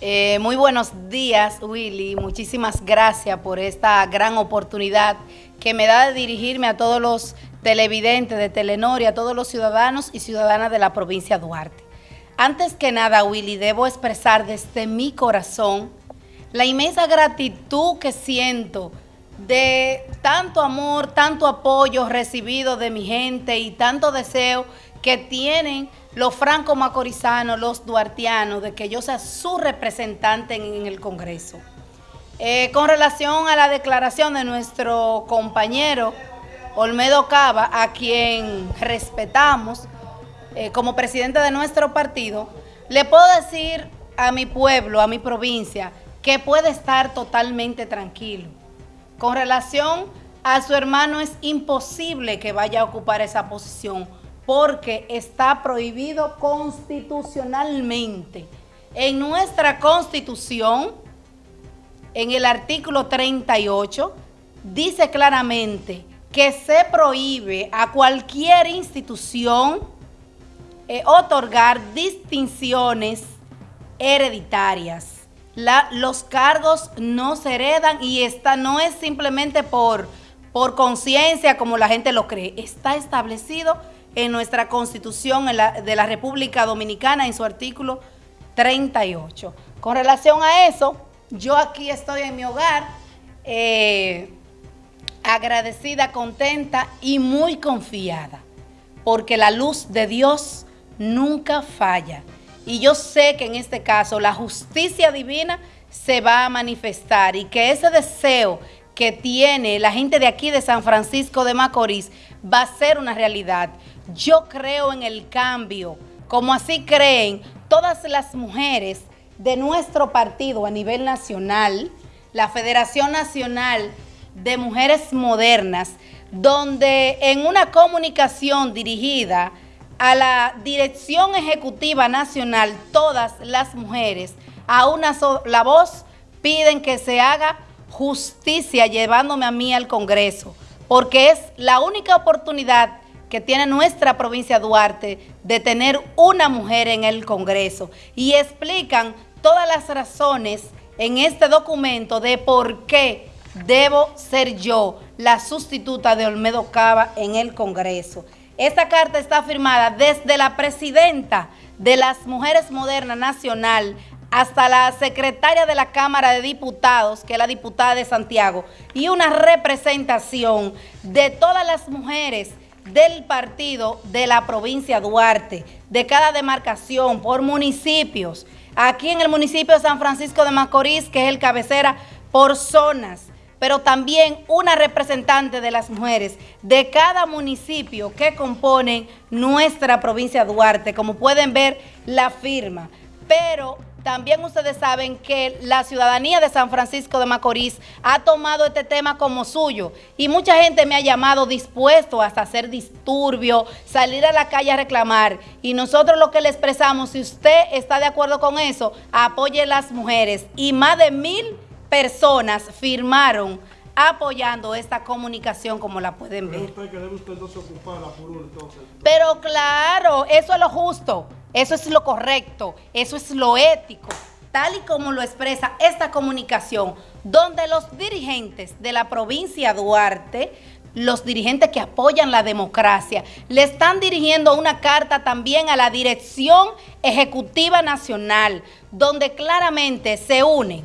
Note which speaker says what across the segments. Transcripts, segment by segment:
Speaker 1: Eh, muy buenos días, Willy. Muchísimas gracias por esta gran oportunidad que me da de dirigirme a todos los televidentes de Telenor y a todos los ciudadanos y ciudadanas de la provincia de Duarte. Antes que nada, Willy, debo expresar desde mi corazón la inmensa gratitud que siento de tanto amor, tanto apoyo recibido de mi gente y tanto deseo que tienen los franco-macorizanos, los duartianos, de que yo sea su representante en, el Congreso. Eh, con relación a la declaración de nuestro compañero Olmedo Cava, a quien respetamos eh, como presidente de nuestro partido, le puedo decir a mi pueblo, a mi provincia, que puede estar totalmente tranquilo. Con relación a su hermano es imposible que vaya a ocupar esa posición porque está prohibido constitucionalmente. En nuestra Constitución, en el artículo 38, dice claramente que se prohíbe a cualquier institución eh, otorgar distinciones hereditarias. Los cargos no se heredan y esta no es simplemente por, por conciencia como la gente lo cree. Está establecido en nuestra Constitución de la República Dominicana en su artículo 38. Con relación a eso, yo aquí estoy en mi hogar, eh, agradecida, contenta y muy confiada, porque la luz de Dios nunca falla. Y yo sé que en este caso la justicia divina se va a manifestar y que ese deseo que tiene la gente de aquí de San Francisco de Macorís va a ser una realidad. Yo creo en el cambio, como así creen todas las mujeres de nuestro partido a nivel nacional, la Federación Nacional de Mujeres Modernas, donde en una comunicación dirigida a la Dirección Ejecutiva Nacional, todas las mujeres a una sola voz piden que se haga justicia llevándome a mí al Congreso, porque es la única oportunidad que tiene nuestra provincia Duarte de tener una mujer en el Congreso y explican todas las razones en este documento de por qué debo ser yo la sustituta de Olmedo Cava en el Congreso. Esta carta está firmada desde la presidenta de las Mujeres Modernas Nacional hasta la secretaria de la Cámara de Diputados, que es la diputada de Santiago, y una representación de todas las mujeres del partido de la provincia Duarte, de cada demarcación, por municipios. Aquí en el municipio de San Francisco de Macorís, que es el cabecera, por zonas, pero también una representante de las mujeres de cada municipio que componen nuestra provincia Duarte, como pueden ver la firma. Pero también ustedes saben que la ciudadanía de San Francisco de Macorís ha tomado este tema como suyo. Y mucha gente me ha llamado dispuesto hasta hacer disturbio, salir a la calle a reclamar. Y nosotros lo que le expresamos, si usted está de acuerdo con eso, apoye a las mujeres. Y más de mil personas firmaron apoyando esta comunicación como la pueden ver. Pero claro, eso es lo justo. Eso es lo correcto, eso es lo ético, tal y como lo expresa esta comunicación, donde los dirigentes de la provincia Duarte, los dirigentes que apoyan la democracia, le están dirigiendo una carta también a la Dirección Ejecutiva Nacional, donde claramente se unen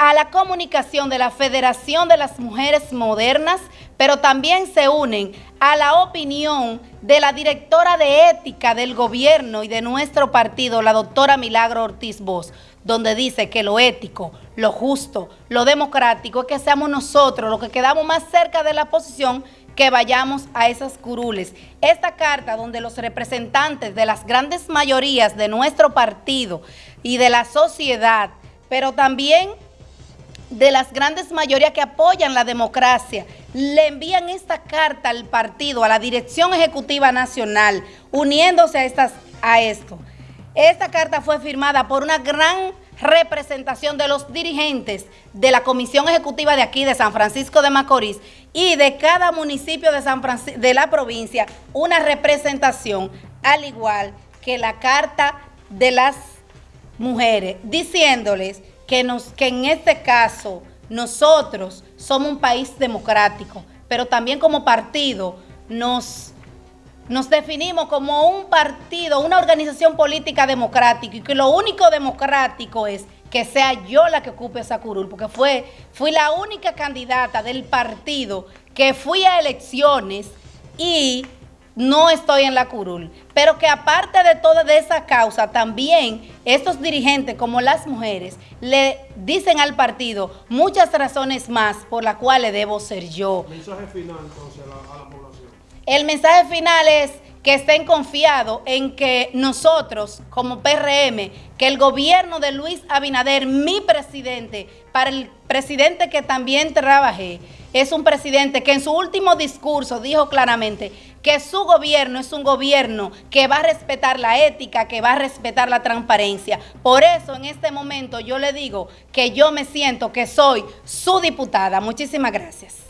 Speaker 1: a la comunicación de la Federación de las Mujeres Modernas, pero también se unen a la opinión de la directora de ética del gobierno y de nuestro partido, la doctora Milagro Ortiz Bosch, donde dice que lo ético, lo justo, lo democrático es que seamos nosotros los que quedamos más cerca de la posición que vayamos a esas curules. Esta carta donde los representantes de las grandes mayorías de nuestro partido y de la sociedad, pero también de las grandes mayorías que apoyan la democracia, le envían esta carta al partido, a la Dirección Ejecutiva Nacional, uniéndose a, estas, a esto. Esta carta fue firmada por una gran representación de los dirigentes de la Comisión Ejecutiva de aquí, de San Francisco de Macorís, y de cada municipio de, San de la provincia, una representación, al igual que la carta de las mujeres, diciéndoles que, en este caso nosotros somos un país democrático, pero también como partido nos, nos definimos como un partido, una organización política democrática y que lo único democrático es que sea yo la que ocupe esa curul, porque fue, fui la única candidata del partido que fui a elecciones y no estoy en la curul. Pero que aparte de toda de esa causa, también estos dirigentes, como las mujeres, le dicen al partido muchas razones más por las cuales debo ser yo.
Speaker 2: Mensaje final entonces a la población.
Speaker 1: El mensaje final es que estén confiados en que nosotros, como PRM, que el gobierno de Luis Abinader, mi presidente, para el presidente que también trabajé, es un presidente que en su último discurso dijo claramente que su gobierno es un gobierno que va a respetar la ética, que va a respetar la transparencia. Por eso en este momento yo le digo que yo me siento que soy su diputada. Muchísimas gracias.